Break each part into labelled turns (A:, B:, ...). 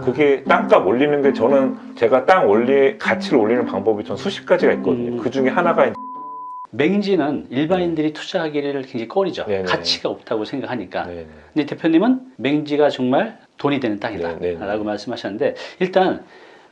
A: 그게 땅값 올리는 게 저는 제가 땅 올리 가치를 올리는 방법이 전 수십 가지가 있거든요.
B: 음.
A: 그 중에 하나가
B: 맹지는 일반인들이 투자하기를 굉장히 꺼리죠.
A: 네네.
B: 가치가 없다고 생각하니까.
A: 네네.
B: 근데 대표님은 맹지가 정말 돈이 되는 땅이다
A: 네, 네, 네.
B: 라고 말씀하셨는데 일단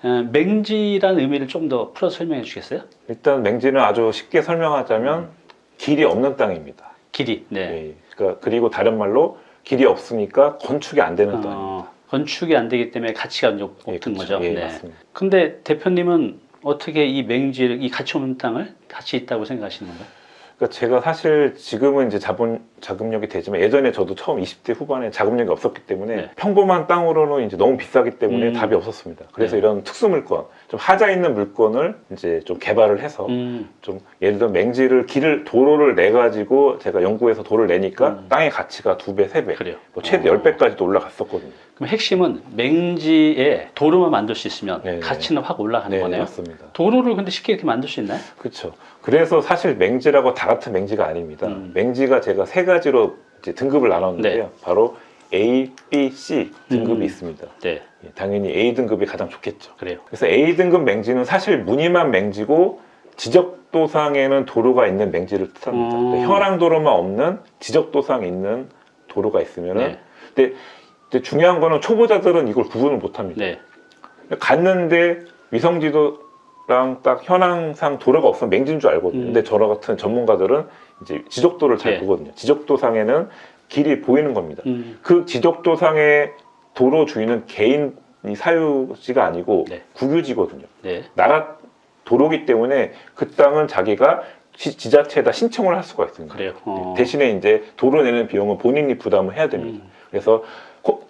B: 어, 맹지라는 의미를 좀 더 풀어 설명해 주시겠어요?
A: 일단 맹지는 아주 쉽게 설명하자면 길이 없는 땅입니다.
B: 길이. 네.
A: 예, 그러니까 그리고 다른 말로 길이 없으니까 건축이 안 되는 땅입니다.
B: 어, 건축이 안 되기 때문에 가치가 이제
A: 예, 그렇죠.
B: 거죠.
A: 예,
B: 네.
A: 맞습니다.
B: 근데 대표님은 어떻게 이 맹지를 이 가치 없는 땅을 가치 있다고 생각하시는 건가요?
A: 그러니까 제가 사실 지금은 이제 자본 자금력이 되지만 예전에 저도 처음 20대 후반에 자금력이 없었기 때문에
B: 네.
A: 평범한 땅으로는 이제 너무 비싸기 때문에
B: 음.
A: 답이 없었습니다. 그래서
B: 네.
A: 이런 특수 물건, 좀 하자 있는 물건을 이제 좀 개발을 해서
B: 음,
A: 좀 예를 들어 맹지를 길을 도로를 내 가지고 제가 연구해서 도를 내니까
B: 음.
A: 땅의 가치가 두 배, 세 배,
B: 그래요.
A: 뭐 최대
B: 어.
A: 10배까지도 올라갔었거든요.
B: 그럼 핵심은 맹지에 도로만 만들 수 있으면
A: 네, 네.
B: 가치는 확 올라가는
A: 네,
B: 거네요.
A: 맞습니다.
B: 도로를 근데 쉽게 이렇게 만들 수 있나요?
A: 그렇죠. 그래서 사실 맹지라고 다 같은 맹지가 아닙니다.
B: 음.
A: 맹지가 제가 세 가지로 등급을 나눴는데요.
B: 네.
A: 바로 A, B, C 등급이
B: 음.
A: 있습니다.
B: 네,
A: 예, 당연히 A 등급이 가장 좋겠죠.
B: 그래요.
A: 그래서 A 등급 맹지는 사실 무늬만 맹지고 지적도상에는 도로가 있는 맹지를 뜻합니다.
B: 음.
A: 현황도로만 없는 지적도상에 있는 도로가 있으면은
B: 네,
A: 근데, 근데 중요한 거는 초보자들은 이걸 구분을 못합니다.
B: 네,
A: 갔는데 위성지도랑 딱 현황상 도로가 없으면 맹지인 줄 알거든요.
B: 음.
A: 근데 저랑 같은 전문가들은 이제 지적도를 잘
B: 네.
A: 보거든요. 지적도상에는 길이 보이는 겁니다.
B: 음,
A: 그 지적도상의 도로 주인은 개인 이 사유지가 아니고
B: 네.
A: 국유지거든요.
B: 네,
A: 나라 도로기 때문에 그 땅은 자기가 지, 지자체에다 신청을 할 수가 있습니다.
B: 그래요. 어.
A: 대신에 이제 도로 내는 비용은 본인이 부담을 해야 됩니다.
B: 음,
A: 그래서 코-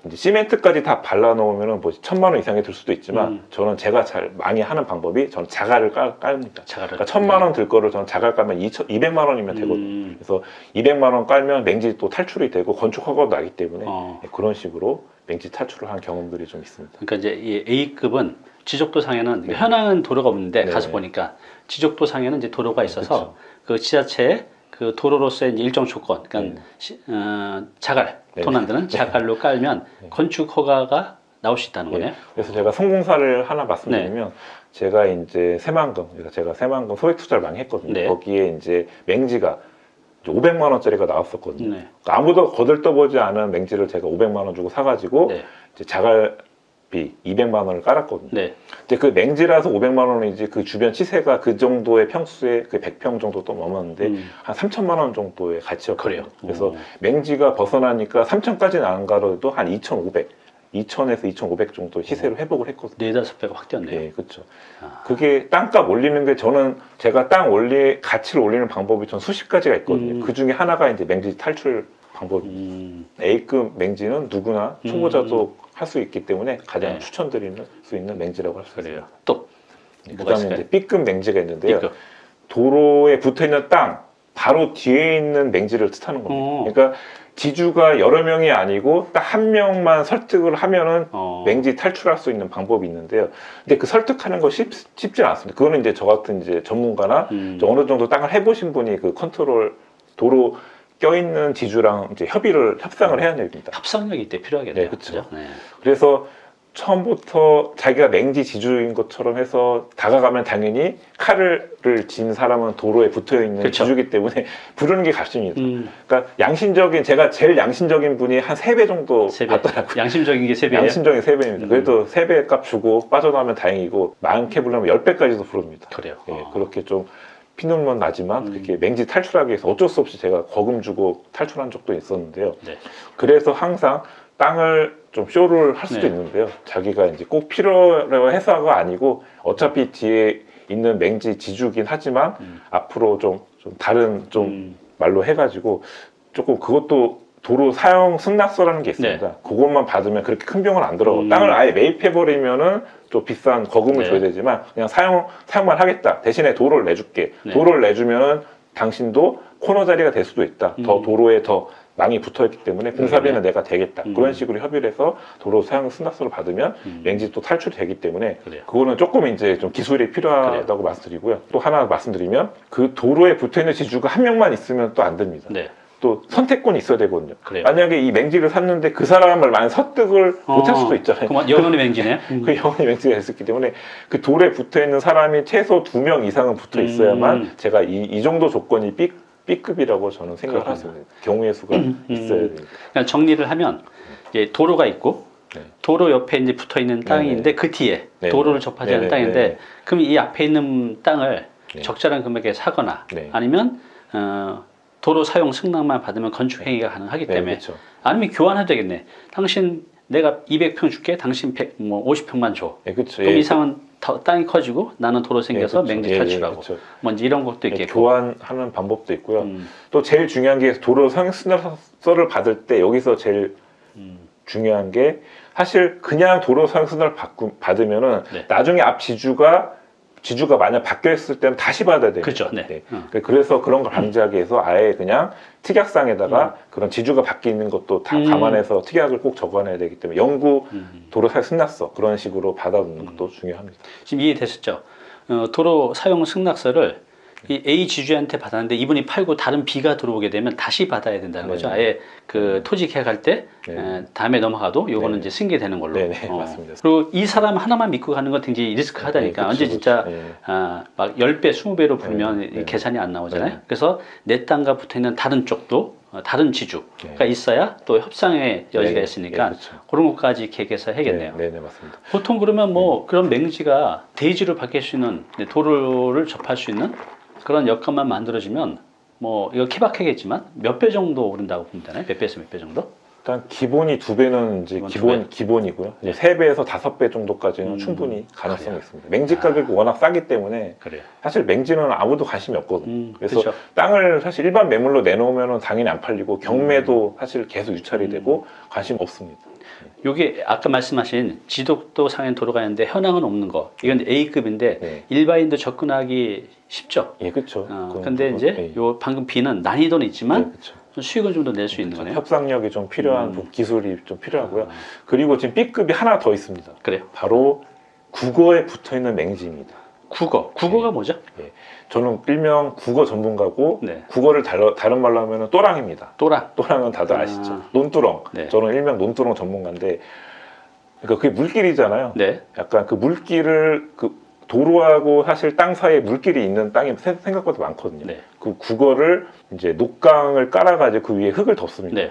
A: 이제 시멘트까지 다 발라 놓으면 뭐 천만 원 이상이 들 수도 있지만
B: 음.
A: 저는 제가 잘 많이 하는 방법이 저는 자갈을 깔, 깔습니다.
B: 자갈을.
A: 그러니까 천만 원 들 거를 저는 자갈 깔면 2 200만 원이면 되거든요.
B: 음,
A: 그래서 200만 원 깔면 맹지 또 탈출이 되고 건축 허가도 나기 때문에
B: 어.
A: 네, 그런 식으로 맹지 탈출을 한 경험들이 좀 있습니다.
B: 그러니까 이제 이 A급은 지적도 상에는
A: 네.
B: 현황은 도로가 없는데
A: 네.
B: 가서 보니까 지적도 상에는 이제 도로가 있어서
A: 그쵸.
B: 그 지자체에 그 도로로서의 일정 조건, 그러니까
A: 네.
B: 시- 어, 자갈,
A: 네.
B: 돈안 드는
A: 네.
B: 자갈로 깔면
A: 네.
B: 건축 허가가 나올 수 있다는 거네요.
A: 그래서 제가 성공사를 하나 말씀드리면 제가 이제 새만금, 그러니까 제가 새만금 소액 투자를 많이 했거든요.
B: 네.
A: 거기에 이제 맹지가 500만 원짜리가 나왔었거든요.
B: 네.
A: 그러니까 아무도 거들떠보지 않은 맹지를 제가 500만 원 주고 사가지고
B: 네.
A: 이제 자갈 비 200만 원을 깔았거든요.
B: 네.
A: 근데 그 맹지라서 500만 원이지 그 주변 시세가 그 정도의 평수에 그 100평 정도 또 넘었는데
B: 음,
A: 한 3천만 원 정도의 가치였거든요.
B: 그래요.
A: 그래서
B: 어.
A: 맹지가 벗어나니까 3천까지는 안 가도 한 2,500, 2,000에서 2,500 정도 시세로 회복을 했거든요.
B: 네 다섯 배가 확 뛰었네요.
A: 네, 그렇죠.
B: 아.
A: 그게 땅값 올리는 게 저는 제가 땅 올리 가치를 올리는 방법이 전 수십 가지가 있거든요.
B: 음.
A: 그 중에 하나가 이제 맹지 탈출 방법입니다.
B: 음,
A: A급 맹지는 누구나 초보자도 할 수 있기 때문에 가장
B: 네.
A: 추천드리는 수 있는 맹지라고 할 수. 있어요. 또그
B: 뭐가
A: 다음에
B: 있을까요?
A: 이제 B급 맹지가 있는데요.
B: B급.
A: 도로에 붙어 있는 땅 바로 뒤에 있는 맹지를 뜻하는 겁니다.
B: 어.
A: 그러니까 지주가 여러 명이 아니고 딱 한 명만 설득을 하면은
B: 어,
A: 맹지 탈출할 수 있는 방법이 있는데요. 근데 그 설득하는 거 쉽, 쉽지 않습니다. 그거는 이제 저 같은 이제 전문가나
B: 음,
A: 좀 어느 정도 땅을 해보신 분이 그 컨트롤 도로 껴있는 지주랑 이제 협의를 협상을 해야 됩니다.
B: 협상력이 이때 필요하겠네요.
A: 네, 그쵸.
B: 그죠? 네.
A: 그래서 처음부터 자기가 맹지 지주인 것처럼 해서 다가가면 당연히 칼을 쥔 사람은 도로에 붙어 있는
B: 그쵸.
A: 지주기 때문에 부르는 게 값입니다.
B: 음,
A: 그러니까 양심적인 제가 제일 양심적인 분이 한 세 배 정도
B: 세 배.
A: 받더라고요.
B: 양심적인 게 세 배예요.
A: 양심적인 세배입니다
B: 음.
A: 그래도 세 배 값 주고 빠져나오면 다행이고 많게 부르면 열배까지도 부릅니다.
B: 그래요.
A: 예,
B: 어.
A: 그렇게 좀 피눈만 나지만
B: 음.
A: 그렇게 맹지 탈출하기 위해서 어쩔 수 없이 제가 거금 주고 탈출한 적도 있었는데요.
B: 네.
A: 그래서 항상 땅을 좀 쇼를 할 수도
B: 네.
A: 있는데요. 자기가 이제 꼭 필요로 해서가 아니고 어차피 뒤에 있는 맹지 지주긴 하지만
B: 음.
A: 앞으로 좀, 좀 다른 좀
B: 음,
A: 말로 해가지고 조금 그것도 도로 사용 승낙서라는 게 있습니다. 그것만 받으면 그렇게 큰 병은 안 들어가고
B: 네. 음.
A: 땅을 아예 매입해버리면은 좀 비싼 거금을
B: 네.
A: 줘야 되지만 그냥 사용, 사용만 하겠다. 대신에 도로를 내줄게.
B: 네.
A: 도로를 내주면은 당신도 코너 자리가 될 수도 있다. 더
B: 음.
A: 도로에 더 망이 붙어 있기 때문에 공사비는 내가 되겠다.
B: 음.
A: 그런 식으로 협의를 해서 도로 사용 승낙서를 받으면
B: 음.
A: 맹지 또 탈출이 되기 때문에
B: 그래요.
A: 그거는 조금 이제 좀 기술이 필요하다고 말씀드리고요. 또 하나 말씀드리면 그 도로에 붙어 있는 지주가 한 명만 있으면 또 안 됩니다.
B: 네.
A: 또 선택권이 있어야 되거든요.
B: 그래요.
A: 만약에 이 맹지를 샀는데 그 사람을 만약 설득을 못할 수도 있잖아요.
B: 어, 그럼 영원히 맹지네. 음.
A: 그 영원히 맹지가 있었기 때문에 그 돌에 붙어 있는 사람이 최소 두 명 이상은 붙어 있어야만
B: 음.
A: 제가 이, 이 정도 조건이 B, B급이라고 저는 생각을. 하습니다 경우의 수가
B: 음.
A: 있어야 되니까.
B: 그냥 정리를 하면 이제 도로가 있고
A: 네.
B: 도로 옆에 이제 붙어 있는 땅이
A: 네네.
B: 있는데 그 뒤에
A: 네네.
B: 도로를 접하지 않는
A: 네네.
B: 땅인데. 그럼 이 앞에 있는 땅을
A: 네.
B: 적절한 금액에 사거나
A: 네.
B: 아니면 어, 도로 사용 승낙만 받으면 건축 행위가 가능하기
A: 네,
B: 때문에
A: 그렇죠.
B: 아니면 교환해도 되겠네. 당신 내가 200평 줄게. 당신 100, 뭐 50평만 줘.
A: 예, 그렇죠.
B: 그럼
A: 예,
B: 이상은 더 땅이 커지고 나는 도로 생겨서
A: 예, 그렇죠.
B: 맹지
A: 예, 예,
B: 탈출하고
A: 그렇죠.
B: 뭔지 이런 것도
A: 예,
B: 있겠고.
A: 교환하는 방법도 있고요.
B: 음,
A: 또 제일 중요한 게 도로 사용수납서를 받을 때 여기서 제일
B: 음,
A: 중요한 게 사실 그냥 도로 사용수납을 받고, 받으면 은
B: 네.
A: 나중에 앞 지주가 지주가 만약 바뀌어 있을 때는 다시 받아야 돼요.
B: 그렇죠. 네. 어.
A: 그래서 그런 걸 방지하기 위해서 아예 그냥 특약상에다가 그런 지주가 바뀌는 것도 다
B: 음.
A: 감안해서 특약을 꼭 적어놔야 되기 때문에 영구
B: 음.
A: 도로 사용 승낙서 그런 식으로 받아놓는 것도 중요합니다.
B: 지금 이해되셨죠? 어, 도로 사용 승낙서를 이 A 지주한테 받았는데 이분이 팔고 다른 B가 들어오게 되면 다시 받아야 된다는 거죠.
A: 네네.
B: 아예 그 토지 계약할 때
A: 네.
B: 에, 다음에 넘어가도 요거는
A: 네네.
B: 이제 승계되는 걸로.
A: 네네, 맞습니다.
B: 그리고 이 사람 하나만 믿고 가는 건 굉장히 리스크하다니까.
A: 네,
B: 언제
A: 그쵸,
B: 진짜.
A: 예.
B: 아, 막 10배, 20배로 불면
A: 네,
B: 이
A: 네.
B: 계산이 안 나오잖아요.
A: 네.
B: 그래서 내 땅과 붙어 있는 다른 쪽도 어, 다른 지주가
A: 네.
B: 있어야 또 협상의 여지가
A: 네,
B: 있으니까
A: 네, 그쵸.
B: 그런 것까지 계획해서 해야겠네요.
A: 네, 네, 맞습니다.
B: 보통 그러면 뭐 그런 맹지가 대지로 바뀔 수 있는 네, 도로를 접할 수 있는 그런 여건만 만들어지면 뭐 이거 케바케겠지만 몇 배 정도 오른다고 보면 되나요? 몇 배에서 몇 배 정도?
A: 일단 기본이 두 배는 이제
B: 기본 배.
A: 기본이고요. 이제 세 배에서 다섯 배 정도까지는
B: 음,
A: 충분히 가능성이
B: 그래요.
A: 있습니다. 맹지 가격이 워낙 싸기 때문에
B: 그래요.
A: 사실 맹지는 아무도 관심이 없거든요.
B: 음,
A: 그래서
B: 그렇죠.
A: 땅을 사실 일반 매물로 내놓으면 당연히 안 팔리고 경매도
B: 음.
A: 사실 계속 유찰이 되고 관심 없습니다.
B: 요게 아까 말씀하신 지독도 상행 도로가 있는데 현황은 없는 거. 이건 A급인데
A: 네.
B: 일반인도 접근하기 쉽죠.
A: 예, 그렇죠.
B: 어, 근데 이제
A: 예.
B: 요 방금 B는 난이도는 있지만
A: 네.
B: 수익을 좀 더 낼 수 있는. 거네요.
A: 협상력이 좀 필요한
B: 음.
A: 부- 기술이 좀 필요하고요.
B: 아,
A: 그리고 지금 B급이 하나 더 있습니다.
B: 그래요.
A: 바로 국어에 붙어 있는 맹지입니다.
B: 국어. 국어가 뭐죠?
A: 저는 일명 국어 전문가고
B: 네.
A: 국어를 다른, 다른 말로 하면 또랑입니다.
B: 또랑.
A: 또랑은 다들
B: 아.
A: 아시죠? 논두렁.
B: 네.
A: 저는 일명 논두렁 전문가인데, 그러니까 그게 물길이잖아요.
B: 네.
A: 약간 그 물길을 그 도로하고 사실 땅 사이에 물길이 있는 땅이 세- 생각보다 많거든요.
B: 네.
A: 그 국어를 이제 녹강을 깔아가지고 그 위에 흙을 덮습니다.
B: 네.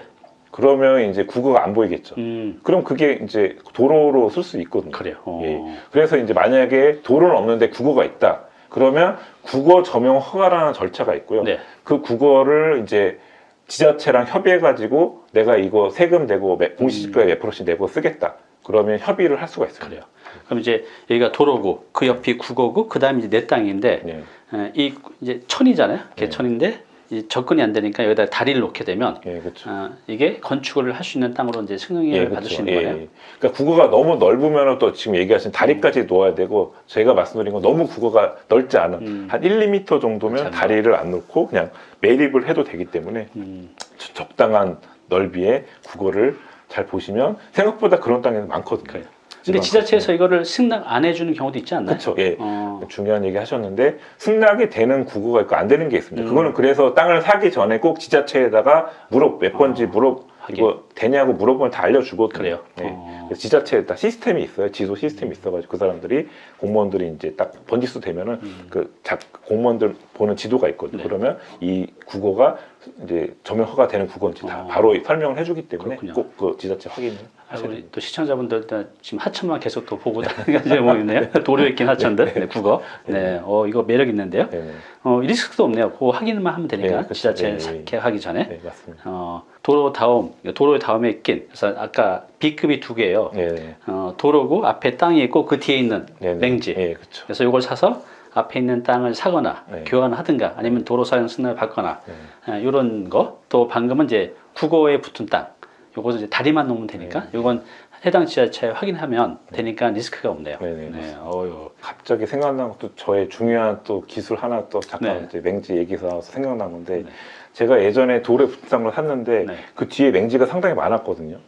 A: 그러면 이제 국어가 안 보이겠죠.
B: 음.
A: 그럼 그게 이제 도로로 쓸 수 있거든요.
B: 그래요. 어.
A: 예. 그래서 이제 만약에 도로는 없는데 국어가 있다. 그러면 국어 점용 허가라는 절차가 있고요.
B: 네.
A: 그 국어를 이제 지자체랑 협의해가지고 내가 이거 세금 내고 매- 공시지가에 몇 프로씩 내고 쓰겠다. 그러면 협의를 할 수가 있어요.
B: 그래요. 그럼 이제 여기가 도로고 그 옆이 국어고 그 다음에 이제 내 땅인데
A: 네.
B: 에, 이 이제 천이잖아요.
A: 네.
B: 개천인데 이 접근이 안 되니까 여기다 다리를 놓게 되면
A: 예, 그렇죠.
B: 어, 이게 건축을 할 수 있는 땅으로 이제 승인을
A: 예,
B: 받을. 수 있는
A: 예,
B: 거예요.
A: 예. 그러니까 국어가 너무 넓으면 또 지금 얘기하신 다리까지 놓아야 되고 제가 말씀드린 건 너무 국어가 넓지 않은
B: 음.
A: 한 1, 2m 정도면
B: 그렇죠.
A: 다리를 안 놓고 그냥 매립을 해도 되기 때문에
B: 음,
A: 적- 적당한 넓이의 국어를 잘 보시면 생각보다 그런 땅이 많거든요.
B: 그래요. 근데 지자체에서 이거를 승낙 안 해주는 경우도 있지 않나요?
A: 그렇죠. 예.
B: 어,
A: 중요한 얘기 하셨는데 승낙이 되는 국어가 있고 안 되는 게 있습니다.
B: 음.
A: 그거는 그래서 땅을 사기 전에 꼭 지자체에다가 물어 몇 번지 물어
B: 하긴.
A: 이거 되냐고 물어보면 다 알려주거든요.
B: 그래요.
A: 예.
B: 어.
A: 지자체에 다 시스템이 있어요. 지도 시스템이 있어가지고 그 사람들이 공무원들이 이제 딱 번지수 되면은
B: 음.
A: 그 작, 공무원들 보는 지도가 있거든요.
B: 네.
A: 그러면 이 국어가 이제 점용 허가 되는 국어인지 다
B: 어.
A: 바로 설명을 해주기 때문에. 꼭 그 지자체 확인을
B: 아,
A: 하셔야 됩니다.
B: 또 시청자분들 일단 지금 하천만 계속 또 보고 다니는 뭐 있네요. 도로 있긴 하천들, 네, 국어. 네, 어 이거 매력 있는데요.
A: 네, 네.
B: 어 리스크도 없네요. 그거 확인만 하면 되니까
A: 네, 그렇죠.
B: 지자체
A: 네, 네.
B: 계약하기 전에.
A: 네, 맞습니다.
B: 어, 도로 다음, 도로의 다음에 낀. 그래서 아까 B급이 두 개예요.
A: 네, 네.
B: 어, 도로고 앞에 땅이 있고 그 뒤에 있는
A: 네, 네.
B: 맹지.
A: 네, 그렇죠.
B: 그래서 이걸 사서 앞에 있는 땅을 사거나
A: 네.
B: 교환하든가 아니면 도로 사용 승낙을 받거나
A: 네.
B: 이런 거. 또 방금은 이제 국어에 붙은 땅. 요것은 이제 다리만 놓으면 되니까 요건 해당 지자체에 확인하면 되니까 리스크가 없네요.
A: 네, 네, 맞습니다.
B: 어유.
A: 갑자기 생각난 것도 저의 중요한 또 기술 하나 또 잠깐
B: 네.
A: 이제 맹지 얘기에서 나와서 생각난 건데
B: 네.
A: 제가 예전에 돌에 붙은 땅을 샀는데
B: 네.
A: 그 뒤에 맹지가 상당히 많았거든요.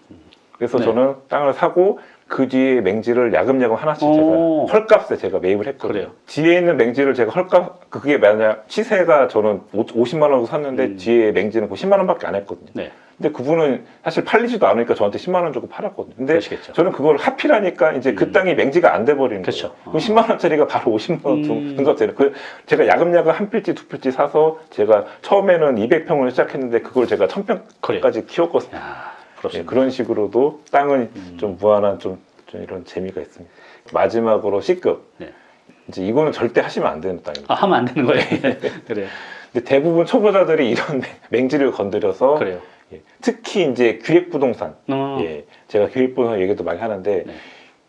A: 그래서
B: 네.
A: 저는 땅을 사고 그 뒤에 맹지를 야금야금 하나씩
B: 오.
A: 제가 헐값에 제가 매입을 했거든요.
B: 그래요.
A: 뒤에 있는 맹지를 제가 헐값 그게 만약 시세가 저는 50만 원으로 샀는데
B: 음.
A: 뒤에 맹지는 그 10만 원밖에 안 했거든요.
B: 네.
A: 근데 그분은 사실 팔리지도 않으니까 저한테 10만 원 주고 팔았거든요. 근데
B: 그러시겠죠.
A: 저는 그걸 하필하니까 이제 그
B: 음.
A: 땅이 맹지가 안 돼 버리는
B: 그렇죠.
A: 거예요. 그럼 10만 원짜리가 바로 50만 원
B: 음.
A: 등급되는. 그 제가 야금야금 한 필지 두 필지 사서 제가 처음에는 200평을 시작했는데 그걸 제가 1000평까지
B: 그래요.
A: 키웠거든요.
B: 야,
A: 예. 그런 식으로도 땅은
B: 음.
A: 좀 무한한 좀, 좀 이런 재미가 있습니다. 마지막으로 C급.
B: 네.
A: 이제 이거는 절대 하시면 안 되는 땅입니다.
B: 아, 하면 안 되는 거예요. 그래요.
A: 근데 대부분 초보자들이 이런 맹지를 건드려서
B: 그래요.
A: 예, 특히 이제 기획부동산.
B: 어,
A: 예, 제가 기획부동산 얘기도 많이 하는데
B: 네.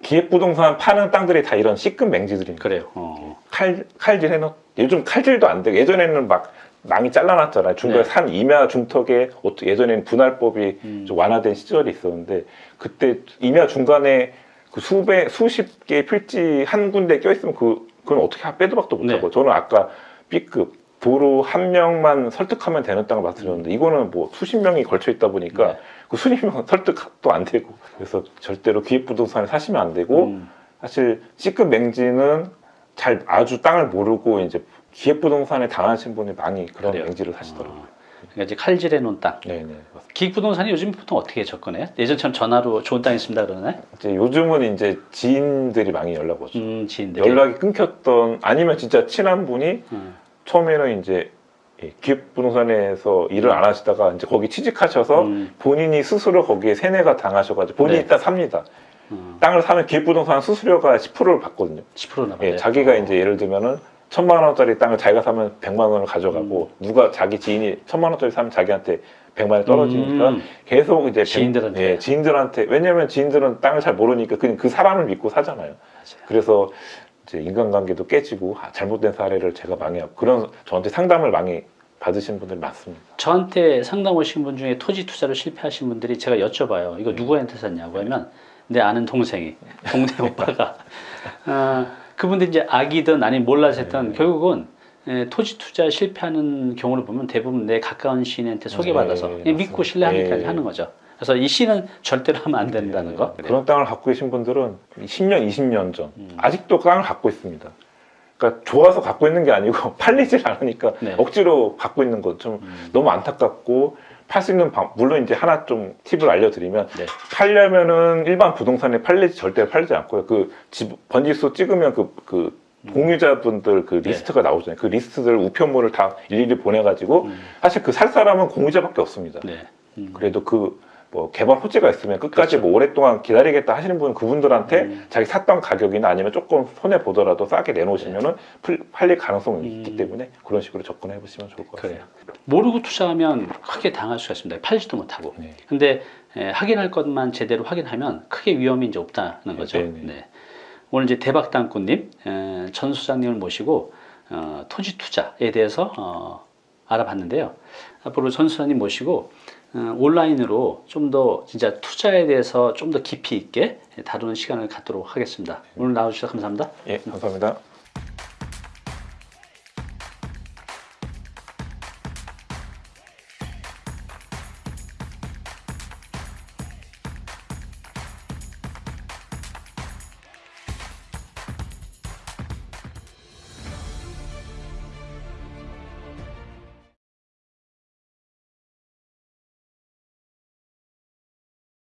A: 기획부동산 파는 땅들이 다 이런 C급 맹지들입니다.
B: 그래요. 어.
A: 칼, 칼질 해놓, 요즘 칼질도 안 되고 예전에는 막 망이 잘라놨잖아요. 중간에
B: 네.
A: 산 임야 중턱에 어떠- 예전에는 분할법이
B: 음.
A: 좀 완화된 시절이 있었는데 그때 임야 중간에 그 수배 수십 개의 필지 한 군데 껴있으면 그 그건 어떻게 빼도 박도 못하고
B: 네.
A: 저는 아까 B급 도로 한 명만 설득하면 되는 땅을 말씀드렸는데 이거는 뭐 수십 명이 걸쳐 있다 보니까
B: 네.
A: 그 수십 명 설득도 안 되고 그래서 절대로 기획 부동산에 사시면 안 되고
B: 음,
A: 사실 C급 맹지는 잘 아주 땅을 모르고 이제 기획부동산에 당하신 분이 많이 그런
B: 그래요.
A: 맹지를 사시더라고요.
B: 어. 그러니까 이제 칼질해 놓은 땅.
A: 네네.
B: 기획부동산이 요즘 보통 어떻게 접근해요? 예전처럼 전화로 좋은 땅 있습니다 그러나요?
A: 이제 요즘은 이제 지인들이 많이 연락 오죠.
B: 음, 지인들이.
A: 연락이 끊겼던 아니면 진짜 친한 분이
B: 음,
A: 처음에는 이제 예, 기획부동산에서 일을 안 하시다가 이제 거기 취직하셔서
B: 음,
A: 본인이 스스로 거기에 세뇌가 당하셔가지고 본인이
B: 네.
A: 일단 삽니다.
B: 음,
A: 땅을 사면 기획부동산 수수료가 10%를 받거든요.
B: 10%나 받아요.
A: 예, 자기가 이제 예를 들면은 천만 원짜리 땅을 자기가 사면 백만 원을 가져가고
B: 음.
A: 누가 자기 지인이 천만 원짜리 사면 자기한테 백만 원이 떨어지니까
B: 음,
A: 계속 이제 백-
B: 지인들한테.
A: 예, 지인들한테 왜냐면 지인들은 땅을 잘 모르니까 그냥 그 사람을 믿고 사잖아요.
B: 맞아요.
A: 그래서 이제 인간관계도 깨지고 아, 잘못된 사례를 제가 망해하고 그런 저한테 상담을 많이 받으신 분들이 많습니다.
B: 저한테 상담 오신 분 중에 토지 투자로 실패하신 분들이 제가 여쭤봐요. 이거 누구한테 샀냐고 하면 내 아는 동생이 동네 오빠가 아, 그분들 이제 악이든 아니면 몰라서 했던
A: 네.
B: 결국은 에, 토지 투자 실패하는 경우를 보면 대부분 내 가까운 시인한테 소개받아서
A: 네,
B: 그냥 믿고. 신뢰하기까지
A: 네.
B: 하는 거죠. 그래서 이 시는 절대로 하면 안 된다는 거.
A: 네, 그런 땅을 갖고 계신 분들은 10년, 20년 전
B: 음.
A: 아직도 땅을 갖고 있습니다. 그러니까 좋아서 갖고 있는 게 아니고 팔리질 않으니까
B: 네.
A: 억지로 갖고 있는 거좀
B: 음,
A: 너무 안타깝고 팔 수 있는 방 물론 이제 하나 좀 팁을 알려드리면
B: 네.
A: 팔려면은 일반 부동산에 팔리지 절대 팔지 않고요. 그 집 번지수 찍으면 그, 그
B: 음.
A: 공유자분들 그
B: 네.
A: 리스트가 나오잖아요. 그 리스트들 우편물을 다 일일이 보내가지고
B: 음,
A: 사실 그 살 사람은 공유자밖에 없습니다.
B: 네. 음,
A: 그래도 그 뭐 개발 호재가 있으면 끝까지
B: 그렇죠.
A: 뭐 오랫동안 기다리겠다 하시는 분 그분들한테
B: 음.
A: 자기 샀던 가격이나 아니면 조금 손해 보더라도 싸게 내놓으시면은 풀- 팔릴 가능성이 있기
B: 음.
A: 때문에 그런 식으로 접근해 보시면 좋을 것. 같아요.
B: 모르고 투자하면 크게 당할 수가 있습니다. 팔지도 못하고.
A: 네.
B: 근데 에, 확인할 것만 제대로 확인하면 크게 위험이 이제 없다는 거죠.
A: 네, 네.
B: 네. 오늘 이제 대박 땅꾼님 에, 전 수장님을 모시고 어, 토지 투자에 대해서 어, 알아봤는데요. 앞으로 전 수장님 모시고 어, 온라인으로 좀 더 진짜 투자에 대해서 좀 더 깊이 있게 다루는 시간을 갖도록 하겠습니다. 오늘 나와주셔서 감사합니다.
A: 예, 감사합니다.